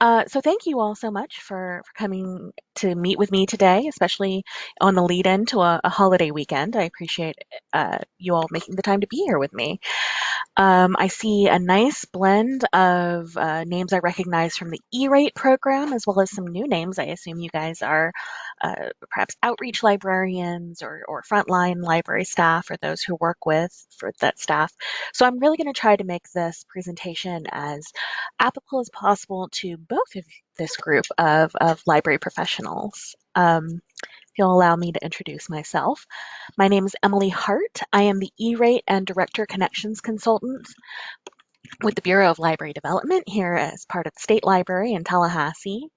Uh, so thank you all so much for, for coming to meet with me today, especially on the lead in to a, a holiday weekend. I appreciate uh, you all making the time to be here with me. Um, I see a nice blend of uh, names I recognize from the E-rate program, as well as some new names. I assume you guys are uh, perhaps outreach librarians or, or frontline library staff or those who work with for that staff. So I'm really going to try to make this presentation as applicable as possible to both of this group of, of library professionals. Um, if you'll allow me to introduce myself. My name is Emily Hart. I am the E-rate and Director Connections Consultant with the Bureau of Library Development here as part of the State Library in Tallahassee.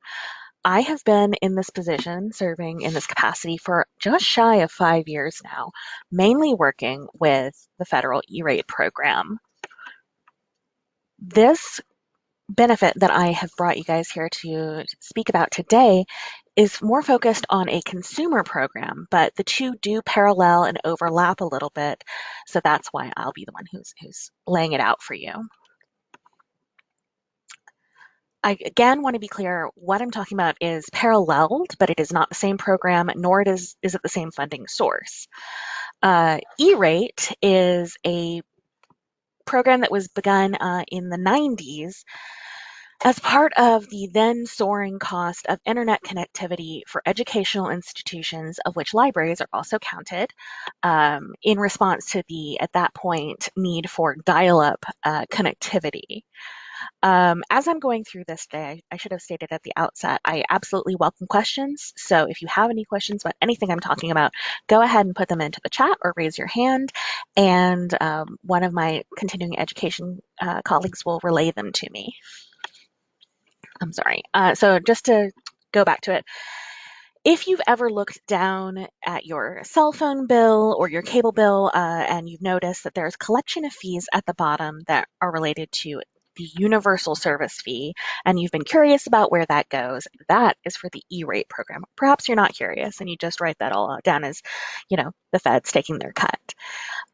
I have been in this position, serving in this capacity for just shy of five years now, mainly working with the federal E-rate program. This benefit that I have brought you guys here to speak about today is more focused on a consumer program, but the two do parallel and overlap a little bit. So that's why I'll be the one who's, who's laying it out for you. I again want to be clear, what I'm talking about is paralleled, but it is not the same program, nor it is, is it the same funding source. Uh, E-rate is a program that was begun uh, in the 90s as part of the then soaring cost of internet connectivity for educational institutions, of which libraries are also counted, um, in response to the, at that point, need for dial-up uh, connectivity. Um, as I'm going through this day, I should have stated at the outset, I absolutely welcome questions. So if you have any questions about anything I'm talking about, go ahead and put them into the chat or raise your hand, and um, one of my continuing education uh, colleagues will relay them to me. I'm sorry. Uh, so just to go back to it, if you've ever looked down at your cell phone bill or your cable bill uh, and you've noticed that there's collection of fees at the bottom that are related to the universal service fee and you've been curious about where that goes, that is for the E-rate program. Perhaps you're not curious and you just write that all down as, you know, the Fed's taking their cut.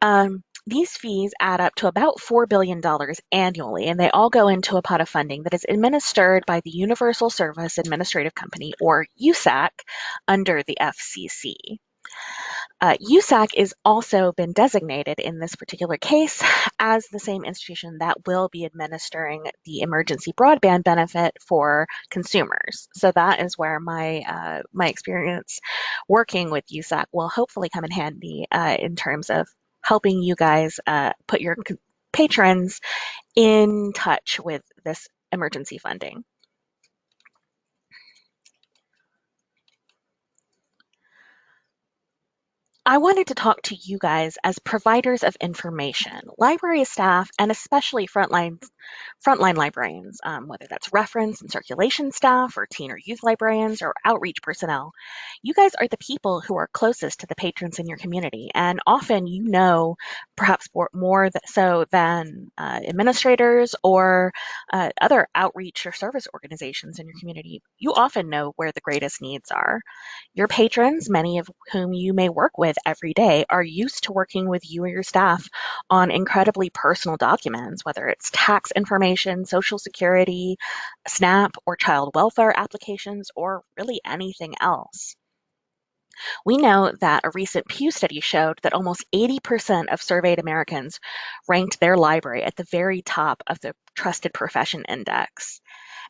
Um, these fees add up to about $4 billion annually, and they all go into a pot of funding that is administered by the Universal Service Administrative Company, or USAC, under the FCC. Uh, USAC is also been designated in this particular case as the same institution that will be administering the emergency broadband benefit for consumers. So that is where my uh, my experience working with USAC will hopefully come in handy uh, in terms of helping you guys uh, put your patrons in touch with this emergency funding. I wanted to talk to you guys as providers of information, library staff, and especially frontline, frontline librarians, um, whether that's reference and circulation staff or teen or youth librarians or outreach personnel. You guys are the people who are closest to the patrons in your community, and often you know perhaps more so than uh, administrators or uh, other outreach or service organizations in your community. You often know where the greatest needs are. Your patrons, many of whom you may work with every day are used to working with you or your staff on incredibly personal documents, whether it's tax information, social security, SNAP, or child welfare applications, or really anything else. We know that a recent Pew study showed that almost 80% of surveyed Americans ranked their library at the very top of the Trusted Profession Index.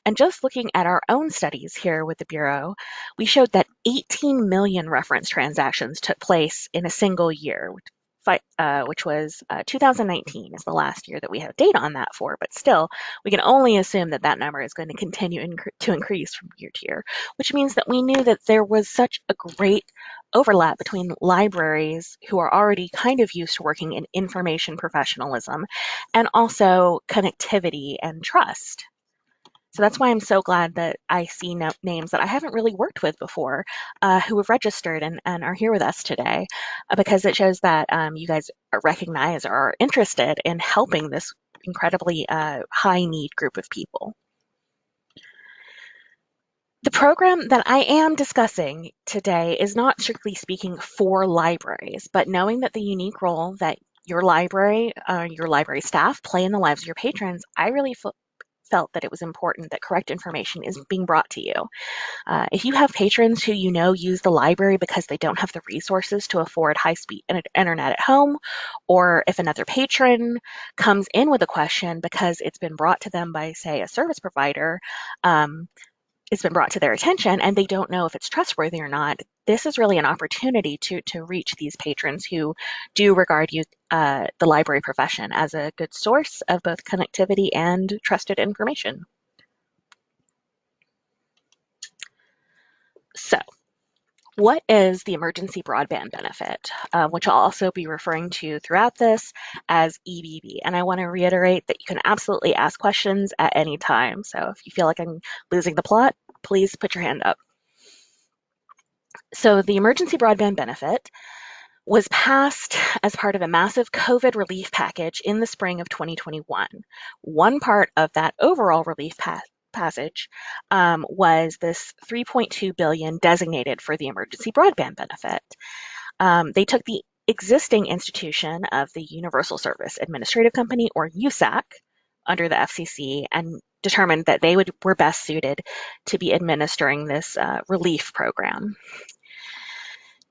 And just looking at our own studies here with the Bureau, we showed that 18 million reference transactions took place in a single year, uh, which was uh, 2019 is the last year that we have data on that for, but still, we can only assume that that number is going to continue inc to increase from year to year, which means that we knew that there was such a great overlap between libraries who are already kind of used to working in information professionalism and also connectivity and trust. So that's why I'm so glad that I see no names that I haven't really worked with before uh, who have registered and, and are here with us today uh, because it shows that um, you guys recognize or are interested in helping this incredibly uh, high need group of people. The program that I am discussing today is not strictly speaking for libraries, but knowing that the unique role that your library, uh, your library staff play in the lives of your patrons, I really felt that it was important that correct information is being brought to you. Uh, if you have patrons who you know use the library because they don't have the resources to afford high-speed internet at home, or if another patron comes in with a question because it's been brought to them by, say, a service provider, um, it's been brought to their attention and they don't know if it's trustworthy or not, this is really an opportunity to, to reach these patrons who do regard you, uh, the library profession as a good source of both connectivity and trusted information. So what is the emergency broadband benefit, uh, which I'll also be referring to throughout this as EBB. And I want to reiterate that you can absolutely ask questions at any time. So if you feel like I'm losing the plot, please put your hand up. So the emergency broadband benefit was passed as part of a massive COVID relief package in the spring of 2021. One part of that overall relief pa passage um, was this 3.2 billion designated for the emergency broadband benefit. Um, they took the existing institution of the Universal Service Administrative Company, or USAC, under the FCC and determined that they would, were best suited to be administering this uh, relief program.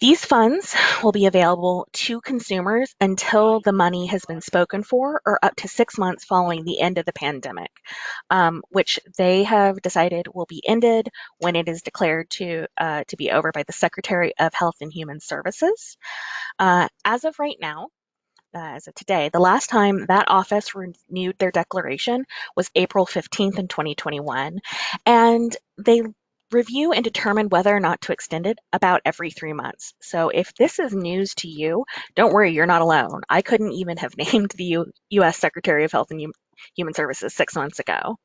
These funds will be available to consumers until the money has been spoken for or up to six months following the end of the pandemic, um, which they have decided will be ended when it is declared to, uh, to be over by the Secretary of Health and Human Services. Uh, as of right now, uh, as of today, the last time that office renewed their declaration was April 15th in 2021. And they review and determine whether or not to extend it about every three months. So if this is news to you, don't worry, you're not alone. I couldn't even have named the U US Secretary of Health and Human Services six months ago.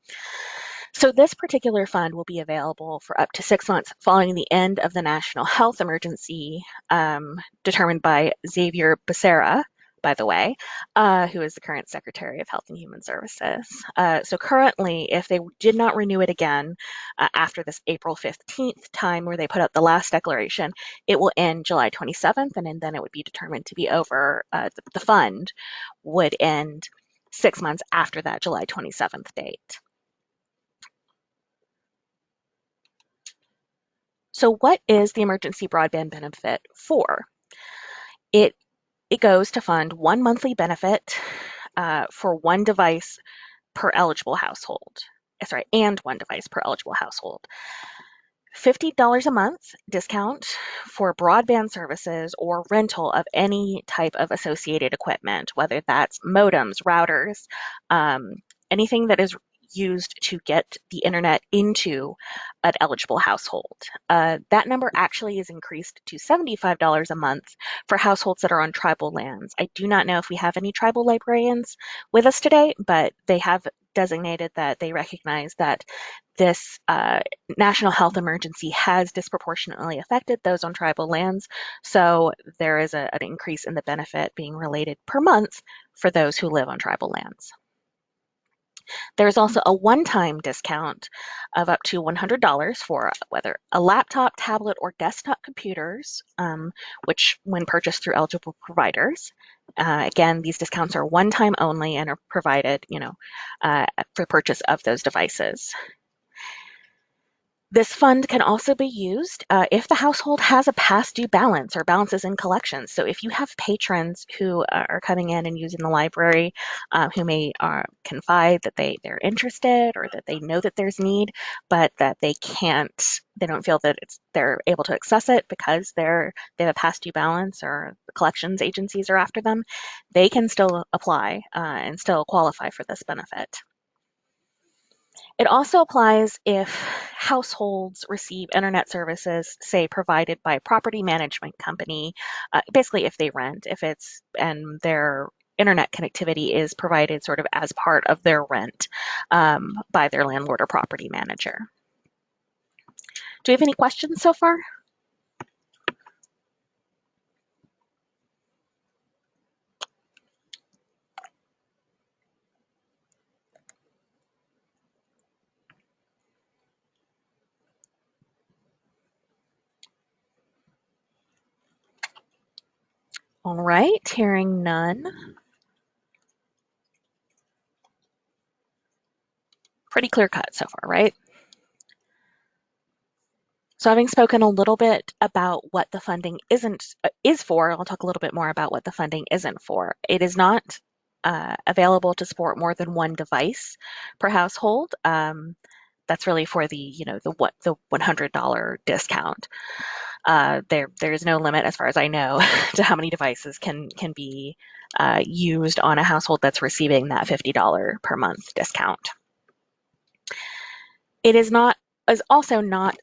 So this particular fund will be available for up to six months following the end of the national health emergency um, determined by Xavier Becerra, by the way, uh, who is the current Secretary of Health and Human Services. Uh, so currently, if they did not renew it again uh, after this April 15th time where they put out the last declaration, it will end July 27th, and then it would be determined to be over. Uh, the, fund would end six months after that July 27th date. So what is the emergency broadband benefit for? It it goes to fund one monthly benefit uh, for one device per eligible household. Eh, sorry, and one device per eligible household. $50 a month discount for broadband services or rental of any type of associated equipment, whether that's modems, routers, um, anything that is used to get the internet into an eligible household. Uh, that number actually is increased to $75 a month for households that are on tribal lands. I do not know if we have any tribal librarians with us today, but they have designated that they recognize that this uh, national health emergency has disproportionately affected those on tribal lands. So there is a, an increase in the benefit being related per month for those who live on tribal lands. There's also a one-time discount of up to $100 for whether a laptop, tablet, or desktop computers, um, which when purchased through eligible providers. Uh, again, these discounts are one-time only and are provided, you know, uh, for purchase of those devices. This fund can also be used uh, if the household has a past due balance or balances in collections. So if you have patrons who are coming in and using the library, uh, who may uh, confide that they, they're interested or that they know that there's need, but that they can't, they don't feel that it's, they're able to access it because they're, they have a past due balance or collections agencies are after them, they can still apply uh, and still qualify for this benefit. It also applies if households receive internet services, say provided by a property management company, uh, basically if they rent, if it's, and their internet connectivity is provided sort of as part of their rent um, by their landlord or property manager. Do we have any questions so far? All right, hearing none. Pretty clear cut so far, right? So having spoken a little bit about what the funding isn't uh, is for, I'll talk a little bit more about what the funding isn't for. It is not uh, available to support more than one device per household. Um, that's really for the you know the what the $100 discount. Uh, there there is no limit, as far as I know, to how many devices can can be uh, used on a household that's receiving that $50 per month discount. It is not is also not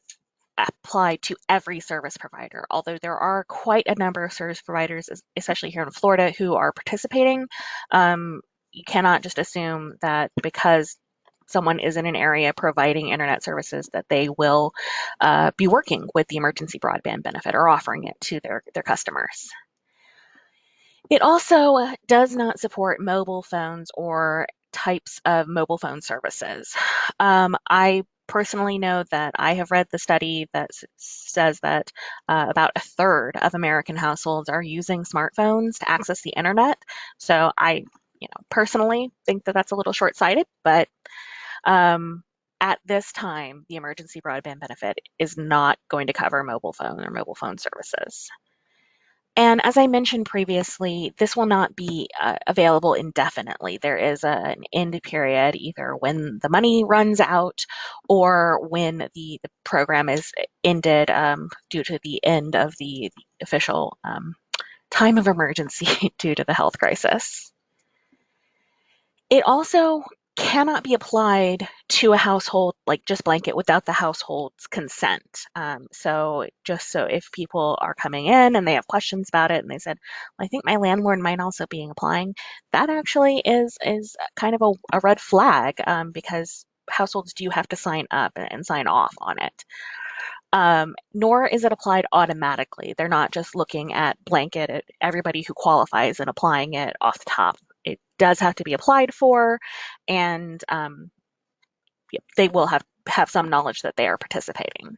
applied to every service provider, although there are quite a number of service providers, especially here in Florida, who are participating. Um, you cannot just assume that because someone is in an area providing internet services that they will uh, be working with the emergency broadband benefit or offering it to their, their customers. It also does not support mobile phones or types of mobile phone services. Um, I personally know that I have read the study that says that uh, about a third of American households are using smartphones to access the internet. So I, you know, personally think that that's a little short-sighted, but um, at this time, the emergency broadband benefit is not going to cover mobile phone or mobile phone services. And as I mentioned previously, this will not be uh, available indefinitely. There is a, an end period, either when the money runs out or when the, the program is ended um, due to the end of the, the official um, time of emergency due to the health crisis. It also cannot be applied to a household like just blanket without the household's consent. Um, so just so if people are coming in and they have questions about it and they said, well, I think my landlord might also be applying, that actually is is kind of a, a red flag um, because households do have to sign up and sign off on it. Um, nor is it applied automatically. They're not just looking at blanket at everybody who qualifies and applying it off the top it does have to be applied for, and um, they will have, have some knowledge that they are participating.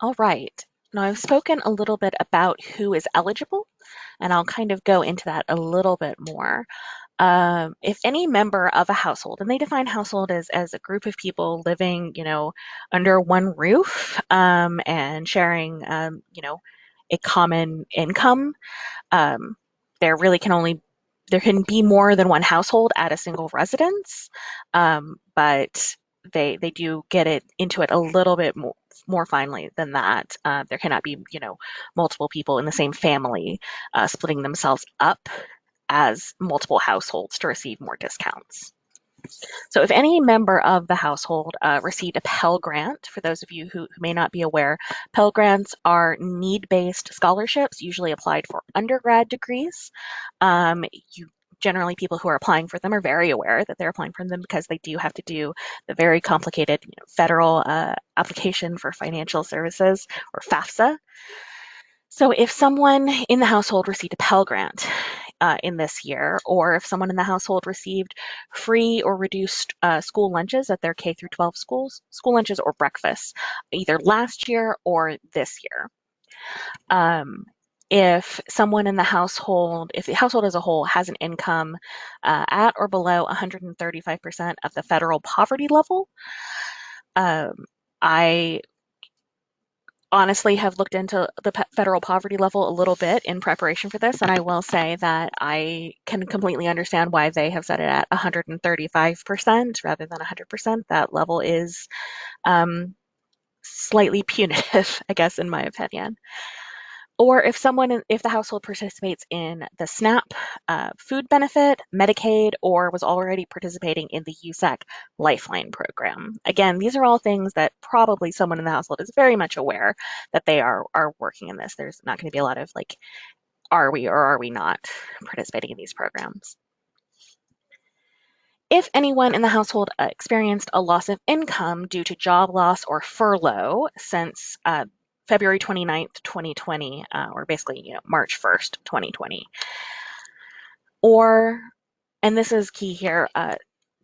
All right, now I've spoken a little bit about who is eligible, and I'll kind of go into that a little bit more um, if any member of a household, and they define household as, as a group of people living, you know, under one roof um, and sharing, um, you know, a common income, um, there really can only there can be more than one household at a single residence, um, but they they do get it into it a little bit more more finely than that. Uh, there cannot be, you know, multiple people in the same family uh, splitting themselves up as multiple households to receive more discounts. So if any member of the household uh, received a Pell Grant, for those of you who, who may not be aware, Pell Grants are need-based scholarships, usually applied for undergrad degrees. Um, you generally people who are applying for them are very aware that they're applying for them because they do have to do the very complicated you know, federal uh, application for financial services or FAFSA. So if someone in the household received a Pell Grant uh, in this year, or if someone in the household received free or reduced uh, school lunches at their K through 12 schools, school lunches or breakfasts, either last year or this year. Um, if someone in the household, if the household as a whole has an income uh, at or below 135% of the federal poverty level, um, I honestly have looked into the federal poverty level a little bit in preparation for this, and I will say that I can completely understand why they have set it at 135% rather than 100%. That level is um, slightly punitive, I guess, in my opinion or if someone, if the household participates in the SNAP uh, food benefit, Medicaid, or was already participating in the USAC Lifeline program. Again, these are all things that probably someone in the household is very much aware that they are, are working in this. There's not going to be a lot of like, are we or are we not participating in these programs? If anyone in the household experienced a loss of income due to job loss or furlough since uh, February 29th, 2020, uh, or basically, you know, March 1st, 2020. Or, and this is key here, uh,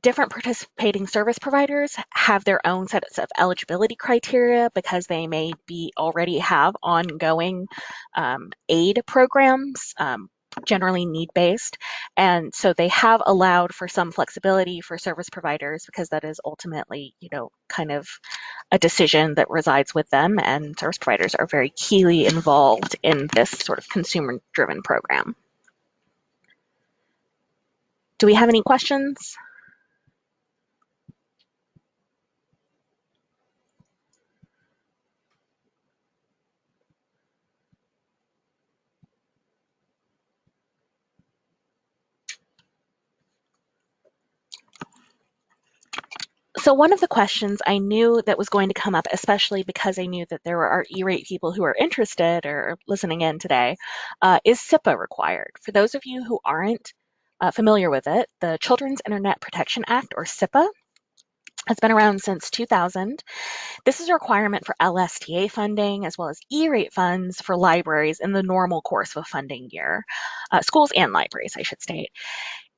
different participating service providers have their own sets of eligibility criteria because they may be already have ongoing um, aid programs, um, generally need-based. And so they have allowed for some flexibility for service providers because that is ultimately, you know, kind of a decision that resides with them and service providers are very keenly involved in this sort of consumer-driven program. Do we have any questions? So one of the questions I knew that was going to come up, especially because I knew that there are E-rate people who are interested or listening in today, uh, is CIPA required? For those of you who aren't uh, familiar with it, the Children's Internet Protection Act, or CIPA, has been around since 2000. This is a requirement for LSTA funding as well as E-rate funds for libraries in the normal course of a funding year. Uh, schools and libraries, I should state.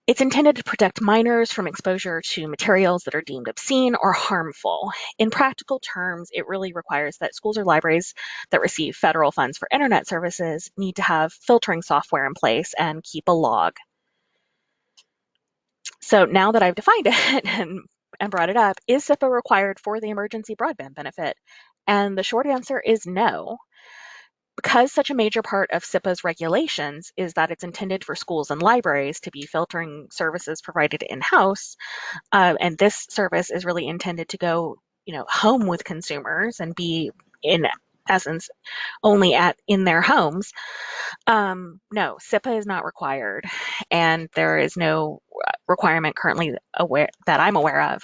It's intended to protect minors from exposure to materials that are deemed obscene or harmful. In practical terms, it really requires that schools or libraries that receive federal funds for internet services need to have filtering software in place and keep a log. So now that I've defined it and, and brought it up, is CIPA required for the emergency broadband benefit? And the short answer is no because such a major part of CIPA's regulations is that it's intended for schools and libraries to be filtering services provided in-house, uh, and this service is really intended to go, you know, home with consumers and be in essence only at in their homes. Um, no, CIPA is not required, and there is no requirement currently aware that I'm aware of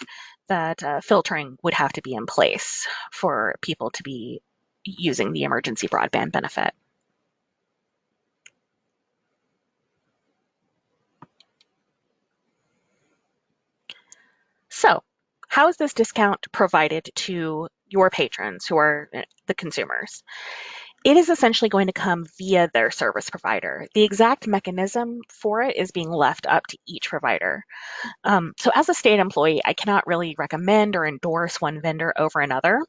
that uh, filtering would have to be in place for people to be using the emergency broadband benefit. So how is this discount provided to your patrons who are eh, the consumers? It is essentially going to come via their service provider. The exact mechanism for it is being left up to each provider. Um, so as a state employee, I cannot really recommend or endorse one vendor over another.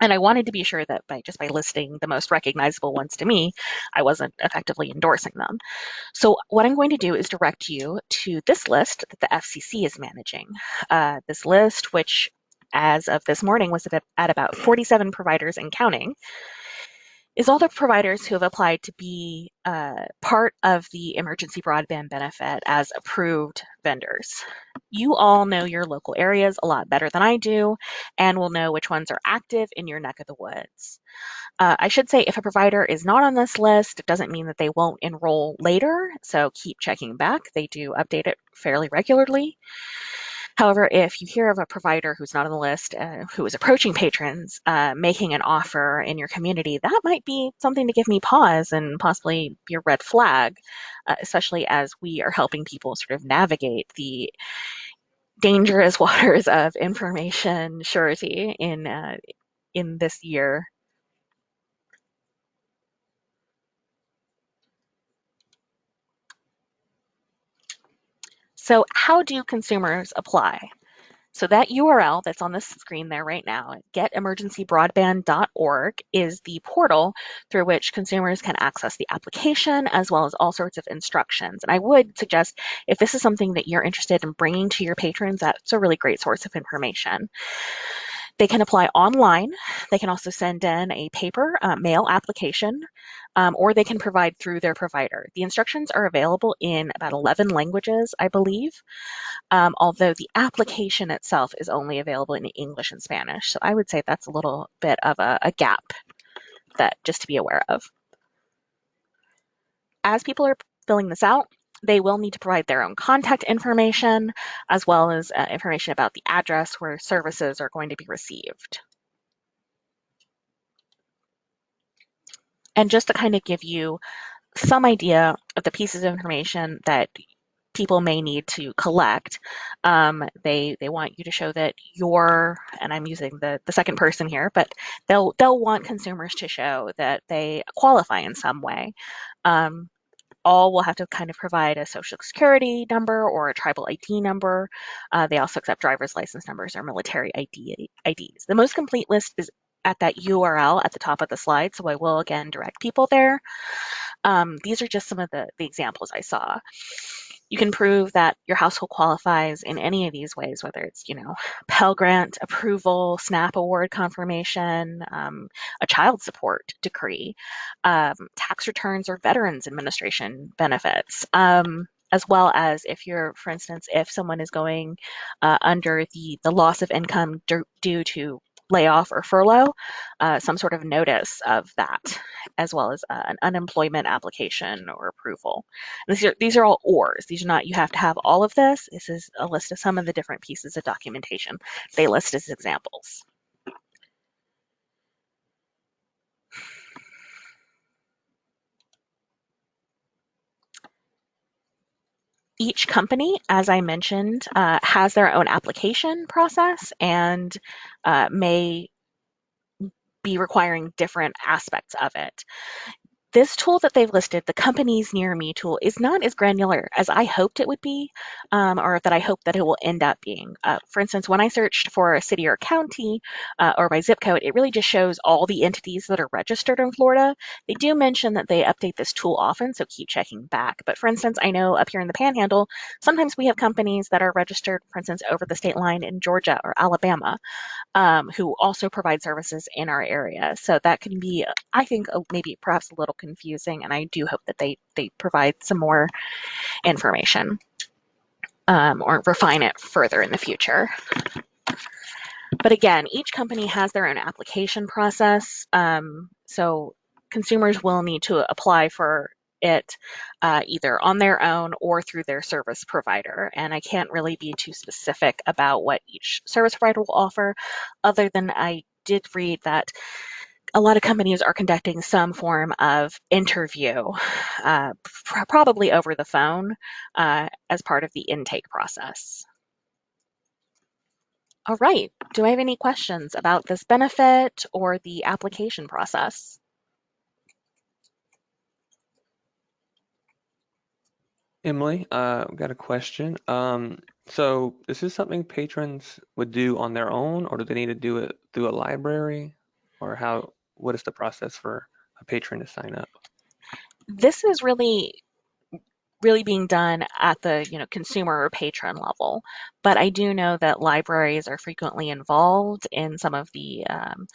And I wanted to be sure that by just by listing the most recognizable ones to me, I wasn't effectively endorsing them. So what I'm going to do is direct you to this list that the FCC is managing. Uh, this list, which as of this morning was at, about 47 providers and counting, is all the providers who have applied to be uh, part of the emergency broadband benefit as approved vendors. You all know your local areas a lot better than I do and will know which ones are active in your neck of the woods. Uh, I should say if a provider is not on this list, it doesn't mean that they won't enroll later, so keep checking back. They do update it fairly regularly. However, if you hear of a provider who's not on the list, uh, who is approaching patrons, uh, making an offer in your community, that might be something to give me pause and possibly be a red flag, uh, especially as we are helping people sort of navigate the dangerous waters of information surety in uh, in this year. So how do consumers apply? So that URL that's on the screen there right now, getemergencybroadband.org, is the portal through which consumers can access the application as well as all sorts of instructions. And I would suggest if this is something that you're interested in bringing to your patrons, that's a really great source of information. They can apply online. They can also send in a paper uh, mail application, um, or they can provide through their provider. The instructions are available in about 11 languages, I believe um, although the application itself is only available in English and Spanish. So I would say that's a little bit of a, a gap that just to be aware of. As people are filling this out, they will need to provide their own contact information as well as uh, information about the address where services are going to be received. And just to kind of give you some idea of the pieces of information that people may need to collect. Um, they they want you to show that you're, and I'm using the, the second person here, but they'll they'll want consumers to show that they qualify in some way. Um, all will have to kind of provide a social security number or a tribal ID number. Uh, they also accept driver's license numbers or military ID, IDs. The most complete list is at that URL at the top of the slide, so I will again direct people there. Um, these are just some of the, the examples I saw. You can prove that your household qualifies in any of these ways, whether it's, you know, Pell Grant approval, SNAP award confirmation, um, a child support decree, um, tax returns or Veterans Administration benefits. Um, as well as if you're, for instance, if someone is going uh, under the, the loss of income due to layoff or furlough, uh, some sort of notice of that, as well as uh, an unemployment application or approval. these are, these are all ORs. These are not, you have to have all of this. This is a list of some of the different pieces of documentation they list as examples. Each company, as I mentioned, uh, has their own application process and uh, may be requiring different aspects of it this tool that they've listed, the companies near me tool, is not as granular as I hoped it would be, um, or that I hope that it will end up being. Uh, for instance, when I searched for a city or county uh, or by zip code, it really just shows all the entities that are registered in Florida. They do mention that they update this tool often, so keep checking back. But for instance, I know up here in the Panhandle, sometimes we have companies that are registered, for instance, over the state line in Georgia or Alabama um, who also provide services in our area. So that can be, I think, maybe perhaps a little confusing, and I do hope that they, they provide some more information um, or refine it further in the future. But again, each company has their own application process. Um, so consumers will need to apply for it uh, either on their own or through their service provider. And I can't really be too specific about what each service provider will offer, other than I did read that a lot of companies are conducting some form of interview, uh, pr probably over the phone, uh, as part of the intake process. All right, do I have any questions about this benefit or the application process? Emily, uh, I've got a question. Um, so is this something patrons would do on their own, or do they need to do it through a library? Or how, what is the process for a patron to sign up? This is really really being done at the you know consumer or patron level but i do know that libraries are frequently involved in some of the um,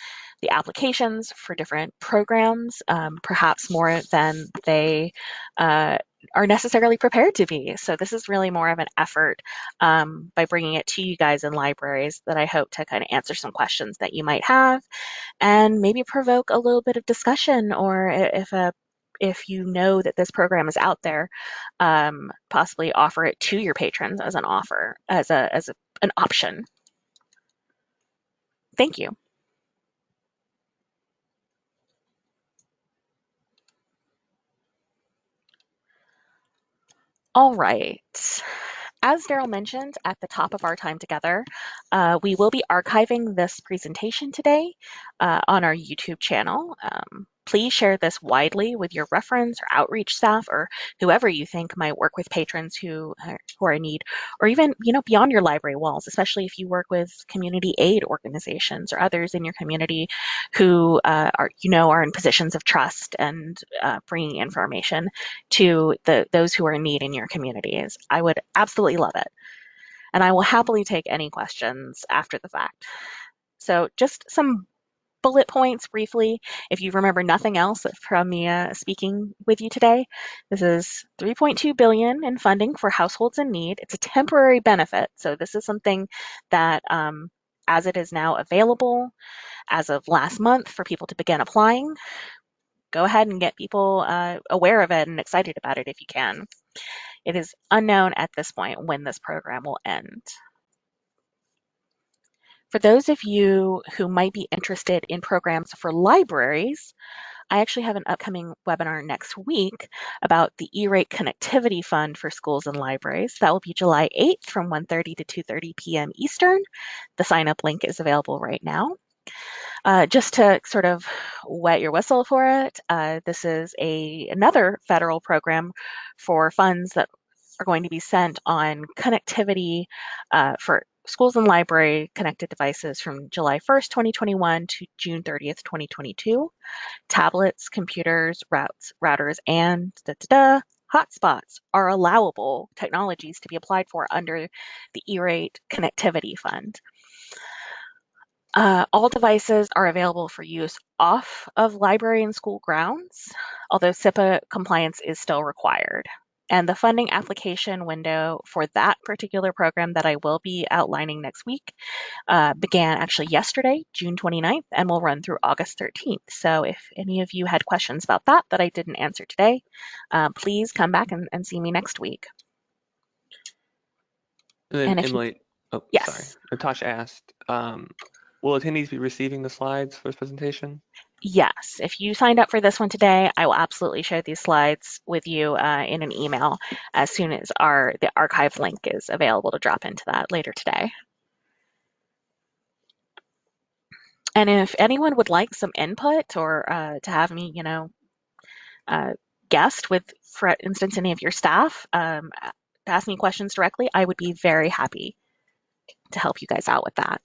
the applications for different programs um, perhaps more than they uh, are necessarily prepared to be. So this is really more of an effort um, by bringing it to you guys in libraries that I hope to kind of answer some questions that you might have and maybe provoke a little bit of discussion or if a if you know that this program is out there, um, possibly offer it to your patrons as an offer, as a as a, an option. Thank you. All right. As Daryl mentioned at the top of our time together, uh, we will be archiving this presentation today uh, on our YouTube channel. Um, Please share this widely with your reference or outreach staff or whoever you think might work with patrons who, who are in need, or even you know beyond your library walls, especially if you work with community aid organizations or others in your community who uh, are you know are in positions of trust and uh, bringing information to the those who are in need in your communities. I would absolutely love it, and I will happily take any questions after the fact. So just some bullet points briefly, if you remember nothing else from me uh, speaking with you today, this is 3.2 billion in funding for households in need. It's a temporary benefit, so this is something that, um, as it is now available, as of last month, for people to begin applying, go ahead and get people uh, aware of it and excited about it if you can. It is unknown at this point when this program will end. For those of you who might be interested in programs for libraries, I actually have an upcoming webinar next week about the E-rate connectivity fund for schools and libraries. That will be July 8th from 1.30 to 2.30 p.m. Eastern. The sign up link is available right now. Uh, just to sort of wet your whistle for it, uh, this is a another federal program for funds that are going to be sent on connectivity uh, for schools and library connected devices from July 1st, 2021 to June 30th, 2022. Tablets, computers, routes, routers, and da, da, da, hotspots are allowable technologies to be applied for under the E-rate connectivity fund. Uh, all devices are available for use off of library and school grounds, although CIPA compliance is still required. And the funding application window for that particular program that I will be outlining next week uh, began actually yesterday, June 29th, and will run through August 13th. So if any of you had questions about that that I didn't answer today, uh, please come back and, and, see me next week. And then and Emily, you, oh, yes. sorry, Natasha asked, um, Will attendees be receiving the slides for this presentation? Yes, if you signed up for this one today, I will absolutely share these slides with you uh, in an email as soon as our the archive link is available to drop into that later today. And if anyone would like some input or uh, to have me, you know, uh, guest with, for instance, any of your staff, um, to ask me questions directly, I would be very happy to help you guys out with that.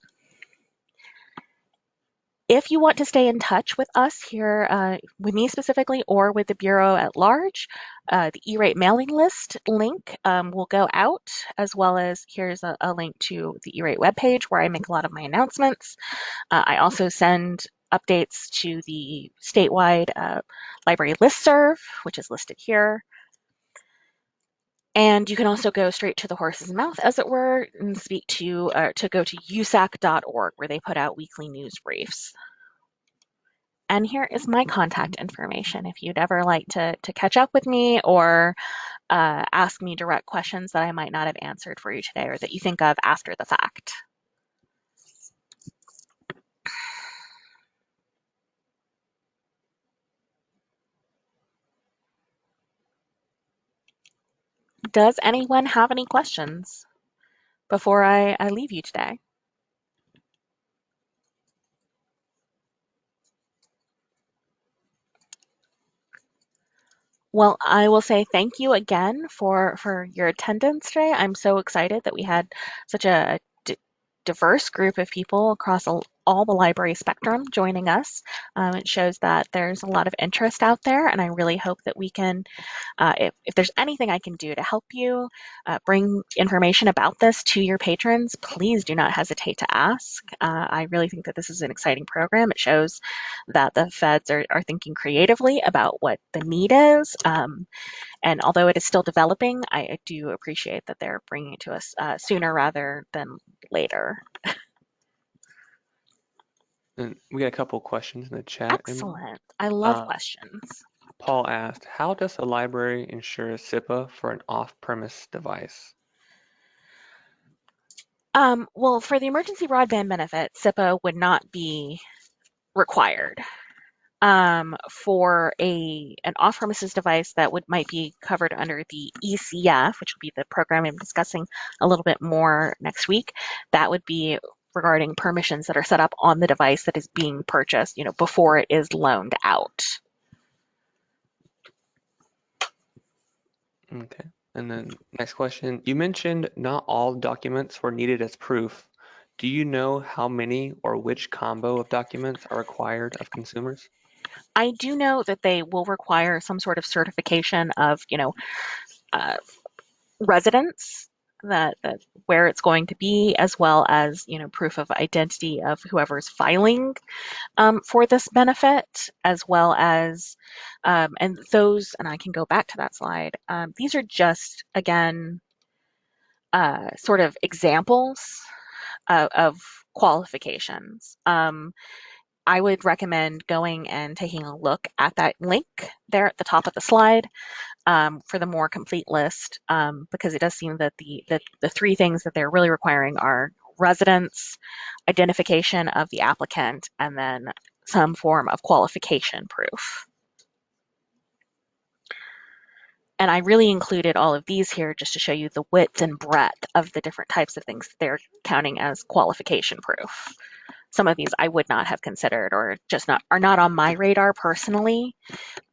If you want to stay in touch with us here, uh, with me specifically, or with the Bureau at large, uh, the E-rate mailing list link um, will go out, as well as here's a, a link to the E-rate webpage where I make a lot of my announcements. Uh, I also send updates to the statewide uh, library listserv, which is listed here. And you can also go straight to the horse's mouth, as it were, and speak to uh, to go to usac.org, where they put out weekly news briefs. And here is my contact information if you'd ever like to, to catch up with me or uh, ask me direct questions that I might not have answered for you today or that you think of after the fact. Does anyone have any questions before I, I leave you today? Well, I will say thank you again for for your attendance today. I'm so excited that we had such a diverse group of people across all, all the library spectrum joining us. Um, it shows that there's a lot of interest out there, and I really hope that we can, uh, if, if there's anything I can do to help you uh, bring information about this to your patrons, please do not hesitate to ask. Uh, I really think that this is an exciting program. It shows that the feds are, are thinking creatively about what the need is. Um, and although it is still developing, I, do appreciate that they're bringing it to us uh, sooner rather than later. And we got a couple questions in the chat. Excellent. I love uh, questions. Paul asked, how does a library ensure CIPA for an off-premise device? Um, well, for the emergency broadband benefit, CIPA would not be required um, for a an off-premises device that would might be covered under the ECF, which will be the program I'm discussing a little bit more next week. That would be regarding permissions that are set up on the device that is being purchased, you know, before it is loaned out. Okay. And then next question, you mentioned not all documents were needed as proof. Do you know how many or which combo of documents are required of consumers? I do know that they will require some sort of certification of, you know, uh, residence that, that where it's going to be, as well as you know proof of identity of whoever's filing um, for this benefit, as well as um, and those. And I can go back to that slide. Um, these are just again uh, sort of examples of, of qualifications. Um, I would recommend going and taking a look at that link there at the top of the slide um, for the more complete list um, because it does seem that the, the, the three things that they're really requiring are residence, identification of the applicant, and then some form of qualification proof. And I really included all of these here just to show you the width and breadth of the different types of things they're counting as qualification proof. some of these I would not have considered or just not are not on my radar personally,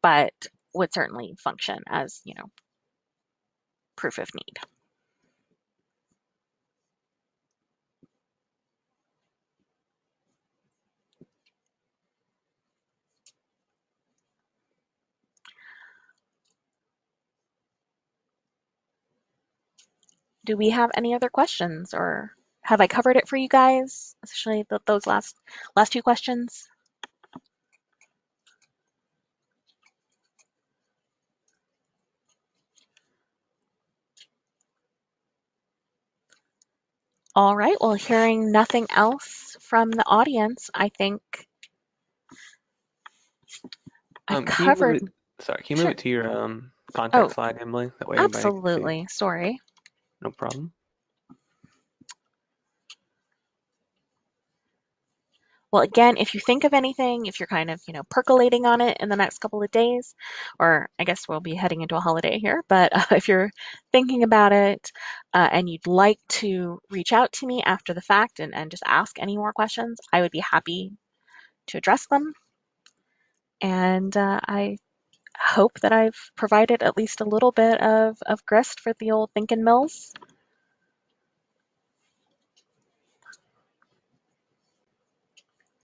but would certainly function as, you know, proof of need. Do we have any other questions or have I covered it for you guys, especially th those last last two questions? All right, well, hearing nothing else from the audience, I think I've Um, can covered. it? Sorry, can you move Sure. it to your um Oh, slide, Emily? That way can absolutely. Sorry. No problem. Well, again, if you think of anything, if you're kind of, you know, percolating on it in the next couple of days, or I guess we'll be heading into a holiday here, but uh, if you're thinking about it uh, and you'd like to reach out to me after the fact and, and just ask any more questions, I would be happy to address them. And uh, I hope that I've provided at least a little bit of, of grist for the old thinking mills.